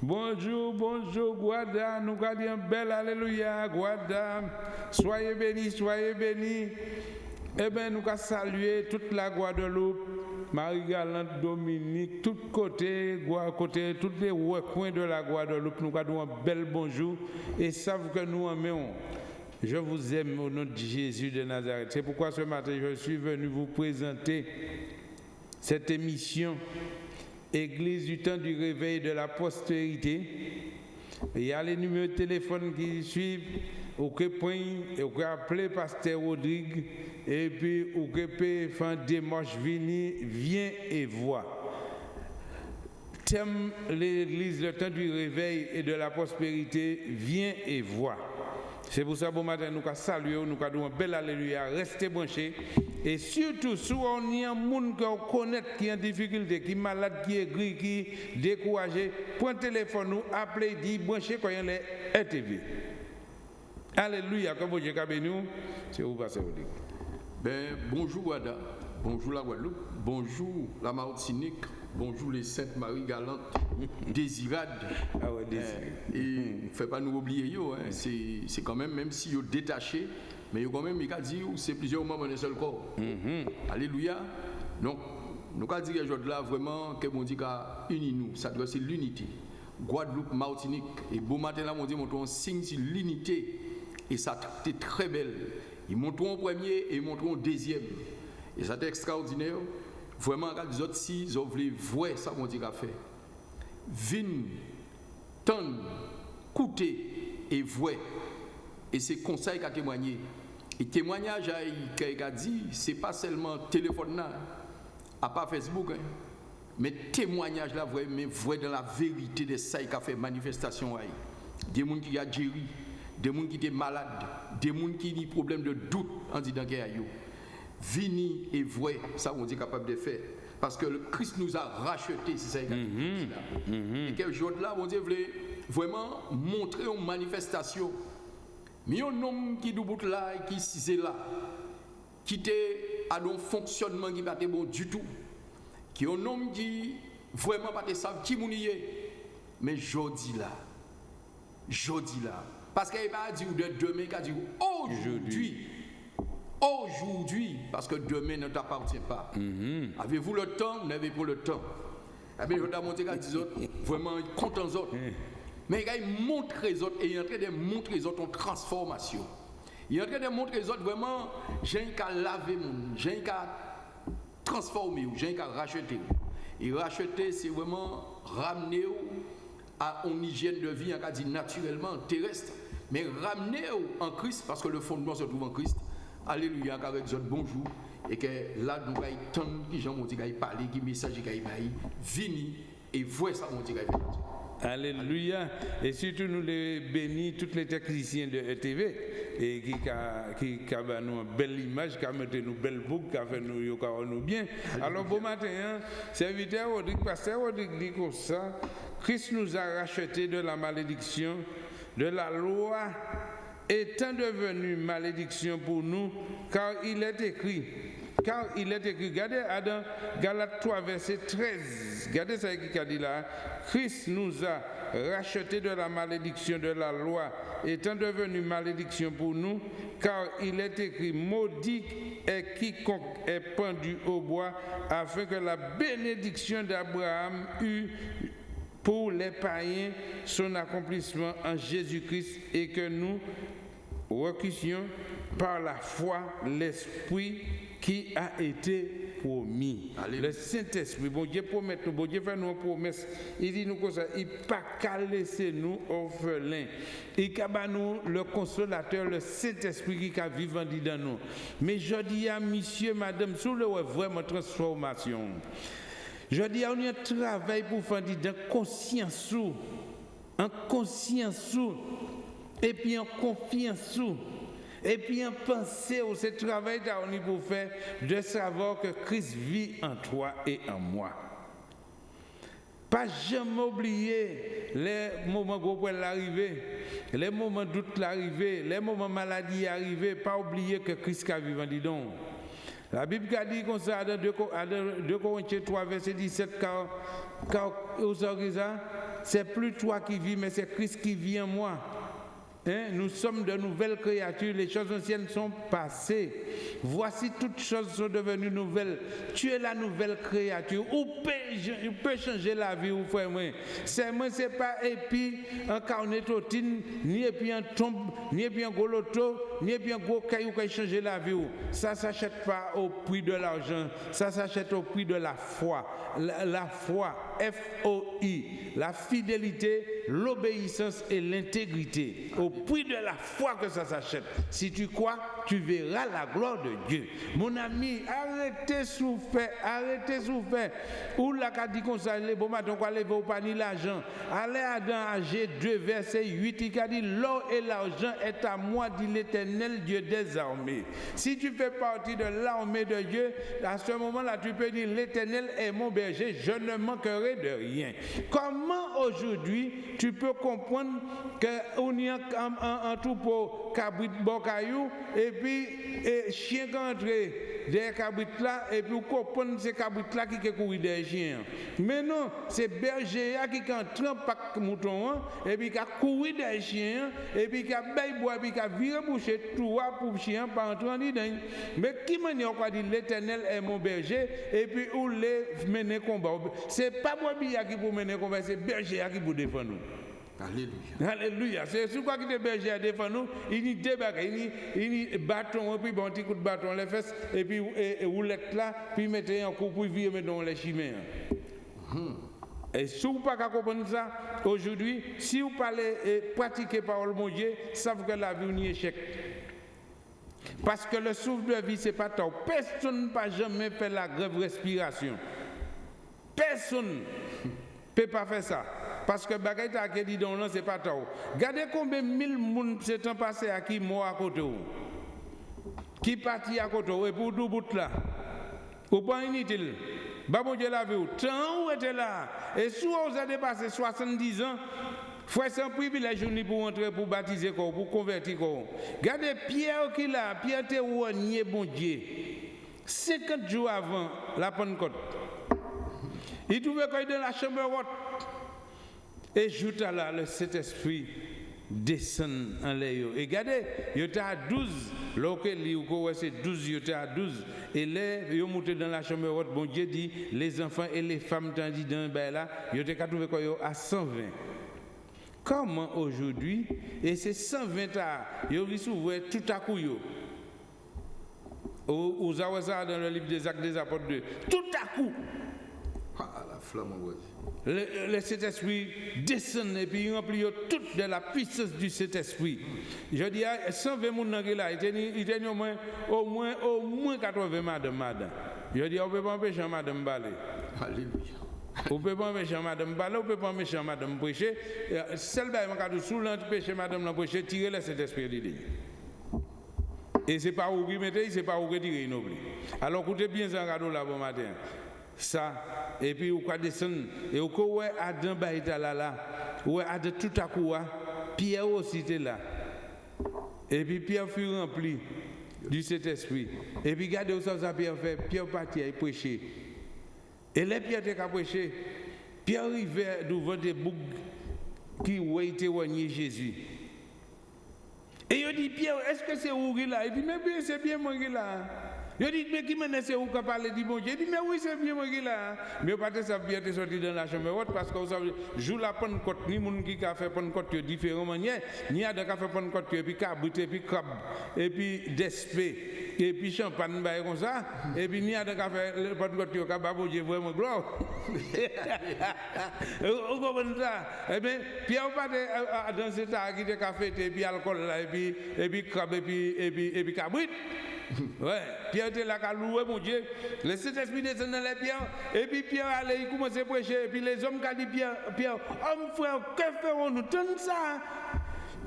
Bonjour, bonjour, Guada. Nous gardons bel Alléluia, Guada. Soyez bénis, soyez bénis. Eh bien, nous allons saluer toute la Guadeloupe, Marie-Galante, Dominique, tout côté, côté, tous les recoins de la Guadeloupe. Nous allons un bel bonjour et savent que nous aimons. Je vous aime au nom de Jésus de Nazareth. C'est pourquoi ce matin, je suis venu vous présenter cette émission Église du temps du réveil de la postérité. Il y a les numéros de téléphone qui suivent. Vous pouvez appeler Pasteur Rodrigue et puis vous pouvez faire démarche venir, viens et vois. Thème l'Église, le temps du réveil et de la prospérité, viens et vois. C'est pour ça, bon matin, nous saluer, nous allons un bel alléluia, restez branchés. Et surtout, si on y a un monde qui connaît qui est en difficulté, qui est malade, qui est gris, qui est découragé, prenez téléphone, nous appelez, dit, branchez quand il les RTV. Alléluia, comme vous avez nous, c'est vous passez au ben, Bonjour Wada, bonjour la Guadeloupe, bonjour la Martinique, bonjour les Saintes Marie Galante, Désirade. Ah ouais, Désirade. et ne mm. fait pas nous oublier, yo, hein, c'est quand même, même si vous détaché, mais quand même, il a dit c'est plusieurs membres d'un seul corps. Mm-hmm. Alléluia. Donc, nous avons dit que là, vraiment, que bon Dieu a uni nous, ça doit c'est l'unité. Guadeloupe, Martinique, et beau matin là, mon Dieu montre un signe sur l'unité, et ça était très belle. Ils montrent en premier et ils montrent en deuxième. Et ça c'est extraordinaire. Vraiment, les autres, si ils voulu voir ça, mon Dieu a fait. Vin, tan, écouter et voir. Et c'est conseil qu'a témoigné. Et témoignage qu'il a dit, ce n'est pas seulement téléphone, à part Facebook, hein, mais témoignage là, mais voir dans la vérité de ça qui a fait manifestation. Des gens qui ont géré, des gens qui étaient malades, des gens qui ont des problèmes de doute en disant qu'il y a Vini et vrai, ça on dit capable de faire. Parce que le Christ nous a racheté, c'est ça. Mm-hmm. Et que jour là, on dit voulait vraiment montrer une manifestation. Mais un homme qui bout là et qui est là, qui était à un fonctionnement qui n'a pas bon du tout, qui est un homme qui vraiment pas savent qui est, mais jodi là, jodi là, parce qu'il va dire de demain, il va dire aujourd'hui. Aujourd'hui, parce que demain ne t'appartient pas. Mm-hmm. Avez-vous le temps? N'avez pas le temps? Eh bien, je vais montrer à des autres, vraiment contents autres. Mm. Mais il montre les autres et il est en train de montrer les autres en transformation. Il est en train de montrer les autres vraiment, j'ai qu'à laver, j'ai qu'à transformer, j'ai qu'à racheter. Et racheter, c'est vraiment ramener à une hygiène de vie, on dit naturellement, terrestre, mais ramener en Christ, parce que le fondement se trouve en Christ. Alléluia, avec autres bonjour. Et que là, nous avons tant de gens qui ont parlé, qui message qui ont vini et voient ça, mon Dieu. Alléluia. Et surtout, nous les bénis, tous les techniciens de ETV, et qui qui qui nous une belle image, qui a mis nous belle boucle, qui a fait nous, nous bien. Alors, bon matin, hein, serviteur Rodrigue, pasteur Rodrigue dit comme ça, Christ nous a racheté de la malédiction, de la loi étant devenu malédiction pour nous, car il est écrit, car il est écrit, regardez Adam, Galates 3, verset 13, regardez ce qu'il a dit là, Christ nous a racheté de la malédiction de la loi, étant devenu malédiction pour nous, car il est écrit, maudit est quiconque est pendu au bois, afin que la bénédiction d'Abraham eût pour les païens son accomplissement en Jésus-Christ et que nous recusions par la foi l'Esprit qui a été promis. Le Saint-Esprit, bon Dieu promet nous, bon Dieu fait nous une promesse. Il dit nous comme ça, il pas qu'à laisser nous orphelins. Il a nous le consolateur, le Saint-Esprit qui a vivant dans nous. Mais je dis à monsieur, madame, sous le vraiment transformation. Je dis à nous un travail pour faire de conscience, en conscience et puis en confiance et puis en penser au ce travail qu'on pour faire de savoir que Christ vit en toi et en moi. Pas jamais oublier les moments où l'arrivée, les moments doute l'arrivée, les moments maladie arrivée, pas oublier que Christ a vivant, dis donc. La Bible a dit comme ça dans 2 Corinthiens 3, verset 17, car, car, c'est plus toi qui vis, mais c'est Christ qui vit en moi. Hein, nous sommes de nouvelles créatures, les choses anciennes sont passées. Voici toutes choses sont devenues nouvelles. Tu es la nouvelle créature. Ou peut, changer la vie, ou frère moi? C'est moi, c'est pas puis un carnetotine, ni puis un tombe, ni puis un goloto, puis un gros caillou qui changer la vie. Ça s'achète pas au prix de l'argent, ça s'achète au prix de la foi. La, la foi, F-O-I, la fidélité, l'obéissance et l'intégrité. Au prix de la foi que ça s'achète. Si tu crois, tu verras la gloire de Dieu. Mon ami, arrêtez souffrir, arrêtez souffrir. Ou la dit ça, les bon matin, quoi, lever pas ni l'argent. Allez à dans G2, verset 8, il a dit, l'or et l'argent est à moi, dit l'éternel Dieu des armées. Si tu fais partie de l'armée de Dieu, à ce moment-là, tu peux dire, l'éternel est mon berger, je ne manquerai de rien. Comment aujourd'hui tu peux comprendre qu'on y a un, un, troupeau cabrit et puis et chien qui entre des cabrits là et puis on comprend ces cabrits là qui couru des chiens. Mais non, c'est berger qui entre pack mouton hein, et puis qui a des chiens et puis qui a baillé bois et puis qui a viré boucher tout pour chien pas entrer dedans. Mais qui m'a dit l'éternel est mon berger et puis où les mener combat? C'est pas moi qui pour mener combat, c'est berger qui pour défendre nous. Alléluia. Alléluia. C'est sur quoi qui te berger à défendre nous? Il y a deux bagages. Il y a bâton, et puis bon, petit coup de bâton, les fesses, et puis et, roulette là, puis mettez un coup pour vivre dans les chimères. Et si vous pas comprendre ça, aujourd'hui, si vous parlez et pratiquez parole mon Dieu, savez que la vie est un échec. Parce que le souffle de vie, ce n'est pas tort. Personne n'a pas jamais fait la grève respiration. Personne ne peut pas faire ça. Parce que bagay ta ke dit non, c'est pas tôt. Regardez combien de mille personnes s'est passé à qui moi à côté Qui parti à côté et pour tout bout là. Ou pas inutile. Bon Dieu la vie. Tant où était là. Et si vous avez passé 70 ans, Frère, c'est un privilège pour entrer, pour baptiser, pour convertir. Regardez Pierre qui là, Pierre était renié, bon Dieu. 50 jours avant la Pentecôte. Il trouvait qu'il était dans la chambre. Et juste là, le Saint-Esprit descend en l'air. Et regardez, il était à 12. Lorsque c'est 12, il était à 12. Et là, il monté dans la chambre haute. Bon Dieu dit, les enfants et les femmes, tandis dans ben là, il à 120. Comment aujourd'hui, et c'est 120 ans, il y tout à coup. Vous avez ça dans le livre des actes des apôtres 2. Tout à coup. Ah, la flamme, le, Saint-Esprit descend et puis il remplit tout de la puissance du Saint-Esprit. Je dis, 120 personnes là, il y a au moins, au moins, au moins 80 madame, madame. Je dis, on ne peut pas empêcher madame Balé. Alléluia. On ne peut pas empêcher madame Balé, on ne peut pas empêcher madame prêcher. Celle qui est sous l'empêcher madame la prêcher, tirer le Saint-Esprit de Et ce n'est pas où qui mettez, ce n'est pas où qui tirer Alors écoutez bien ce cadeau là bon matin ça. Et puis ou quoi descendre? Et au quoi Adam ba là là. Ouais Adam tout à coup Pierre aussi était là. Et puis Pierre fut rempli du Saint-Esprit. Et puis regardez ça, ça Pierre fait Pierre partit et prêcher. Et les Pierre était prêcher. Pierre arrivait devant des boucs qui ont été Jésus. Et il dit Pierre est-ce que c'est où là? Il dit mais bien c'est bien moi là je dis, mais qui m'a laissé où du bon Je dis, mais oui, c'est bien moi qui là. Mais pas de ça bien sorti dans la chambre parce que vous savez, joue la Pentecôte, ni moun qui a fait Pentecôte de différentes ni a de qui a fait puis cabrit et puis crabe et puis et puis champagne comme ça et puis ni a de qui a fait Pentecôte qui a baboué vraiment gloire. Vous comprenez ça? Eh bien, Pierre pas dans cet art qui a fait et puis alcool là et puis et puis crabe et puis et puis et puis cabrit. ouais, Pierre était là, qui a loué mon Dieu. Le Saint-Esprit descend dans les pierres. Et puis Pierre allait, il commence à prêcher. Et puis les hommes qui ont dit Pierre, Pierre, homme frère, que ferons-nous? Tant ça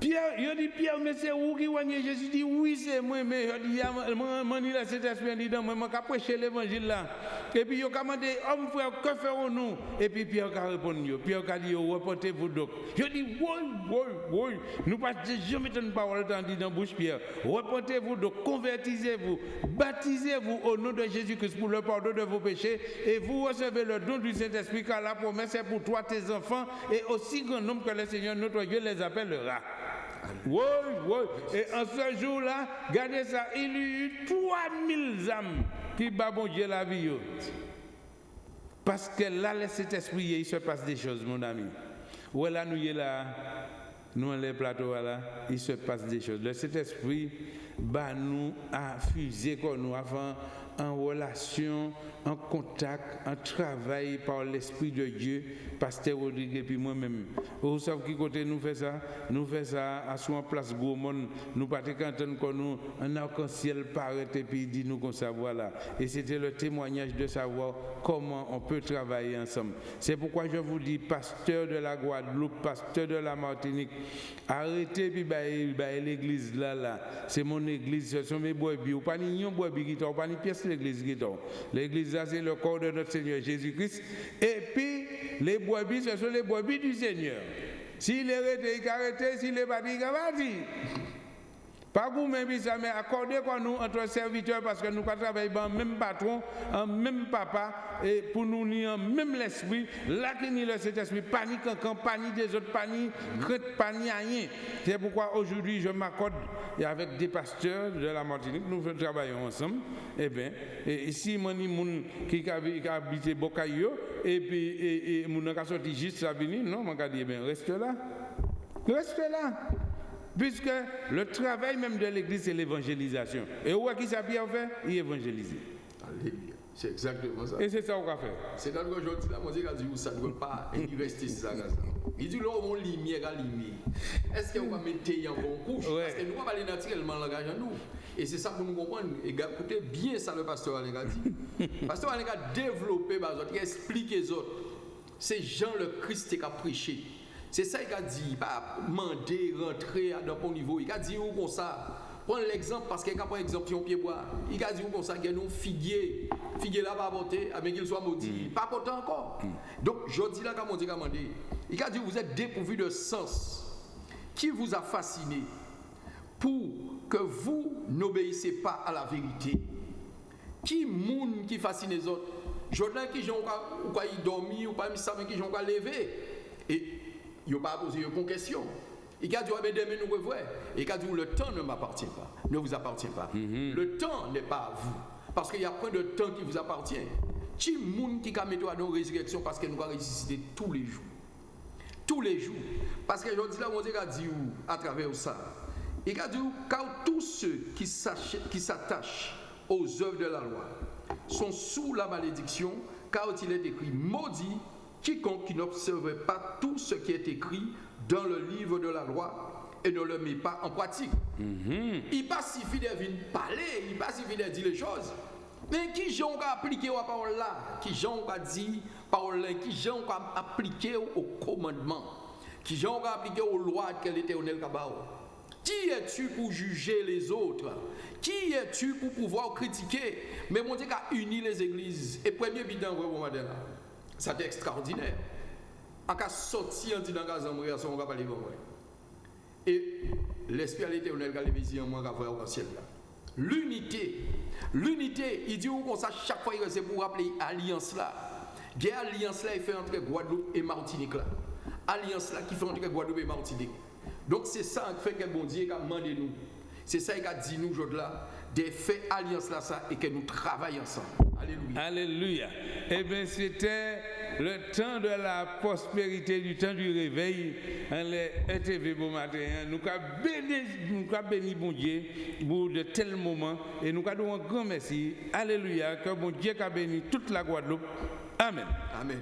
Pierre, il dit Pierre, mais c'est où qui voyait Jésus dit oui, c'est moi, mais il dit, moi, moi, là, cet esprit dit, moi, moi, prêcher l'évangile là. Et puis, il a demandé, homme frère, que ferons-nous? Et puis, Pierre a répondu, Pierre a dit, reportez-vous donc. Je dis, oui, oui, oui, nous pas jamais une parole dans la bouche, Pierre. Reportez-vous donc, convertissez-vous, baptisez-vous au nom de Jésus-Christ pour le pardon de vos péchés et vous recevez le don du Saint-Esprit car la promesse est pour toi, tes enfants et aussi grand nombre que le Seigneur notre Dieu les appellera. Oui, oui. Et en ce jour-là, regardez ça, il y a eu 3000 âmes qui babont Dieu la vie. Parce que là, cet esprit, il se passe des choses, mon ami. Où là, nous, là, nous, les plateaux, là, il se passe des choses. Le Saint-Esprit, bah, nous a fusé comme nous avant en relation, en contact, en travail par l'Esprit de Dieu, Pasteur Rodrigue et puis moi-même. Vous savez qui côté nous fait ça? Nous faisons ça à son place Gourmand. Nous partons quand nous, un arc-en-ciel paraît et puis dit nous qu'on ça voilà. Et c'était le témoignage de savoir comment on peut travailler ensemble. C'est pourquoi je vous dis, pasteur de la Guadeloupe, pasteur de la Martinique, arrêtez puis bah, bah, l'église là, là. C'est mon église, ce sont mes brebis. Ou pas ni brebis qui pas ni pièce l'église qui L'église là, c'est le corps de notre Seigneur Jésus-Christ. Et puis, les brebis, ce sont les brebis du Seigneur. S'il est arrêté, il arrêté. S'il est parti, il parti. Pas ça, mais accordez quoi nous entre serviteurs parce que nous travaillons même patron, en même papa, et pour nous ni en même l'esprit, là qui ni le cet esprit, panique en compagnie des autres, panique, crête, panique, rien. C'est pourquoi aujourd'hui je m'accorde avec des pasteurs de la Martinique, nous travaillons ensemble. Eh bien, et si mon moun qui a habité Bocayo, et puis et, et mon sorti juste ça venir, non, mon dit, eh bien, reste là. Reste là. Puisque le travail même de l'Église, c'est l'évangélisation. Et où est-ce qu'il s'est fait? Il évangélise. Alléluia. C'est exactement ça. Et c'est ça qu'on va faire. C'est quand aujourd'hui, la musique a dit ça ne doit pas rester ça. Il dit là, on lumière à lumière. Est-ce qu'on va mettre en bon couche? Parce que nous, on va aller naturellement langage à nous. Et c'est ça pour nous comprendre. Et écoutez bien ça, le pasteur Alenga dit. Le pasteur Alenga a développé, il a expliqué les autres. C'est Jean le Christ qui a prêché. C'est ça qu'il a dit, pas demander, rentrer à un niveau. Il a dit où comme ça? Prends l'exemple parce qu'il a pris l'exemple sur pied bois. Il a dit où comme ça? Qu'il un figuier. Figuier là va voter, mais qu'il soit maudit. Mm. Pas content encore. Mm. Donc, je dis là, comme on dit, il a dit vous êtes dépourvu de sens. Qui vous a fasciné pour que vous n'obéissez pas à la vérité? Qui moun qui fascine les autres? Jordan qui j'ont pas dormi ou pas ça qui pas levé. Et il n'a pas posé une question. Il a dit, mais demain nous revoyons. Il a dit, le temps ne m'appartient pas, ne vous appartient pas. Mhm. Le temps n'est pas à vous. Parce qu'il y a point de temps qui vous appartient. Qui monde qui a mis à nos résurrection parce que nous allons ressusciter tous les jours. Tous les jours. Parce que je dis là, mon Dieu a dit à travers ça. Il a dit, car tous ceux qui s'attachent aux œuvres de la loi sont sous la malédiction, car il est écrit, maudit quiconque qui n'observe pas tout ce qui est écrit dans le livre de la loi et ne le met pas en pratique. Mm-hmm. Il pas suffit de parler, il pas suffit de dire les choses. Mais qui j'ai appliqué la parole là? Qui j'ai dit parole là? Qui j'ai appliqué au commandement? Qui j'ai appliqué aux lois que l'éternel Kabao? Qui es-tu pour juger les autres? Qui es-tu pour pouvoir critiquer? Mais mon Dieu a uni les églises? Et premier bidon, vous voyez, c'est extraordinaire. En cas sorti en disant que on va parler comme Et l'esprit à l'éternel qui a les en moi qui a au ciel. L'unité, l'unité, il dit qu'on ça chaque fois c'est pour rappeler alliance là. A alliance là il fait entre Guadeloupe et Martinique là. Alliance là qui fait entre Guadeloupe et Martinique. Donc c'est ça qui fait que bon Dieu a demandé nous. C'est ça qu'il a dit nous aujourd'hui là, de faire alliance là ça et que nous travaillons ensemble. Alléluia. Alléluia. Eh bien, c'était le temps de la prospérité, du temps du réveil. Hein, les ETV bon matin, hein. nous avons béni, nous béni bon Dieu pour de tels moments et nous avons un grand merci. Alléluia. Que bon Dieu a béni toute la Guadeloupe. Amen. Amen.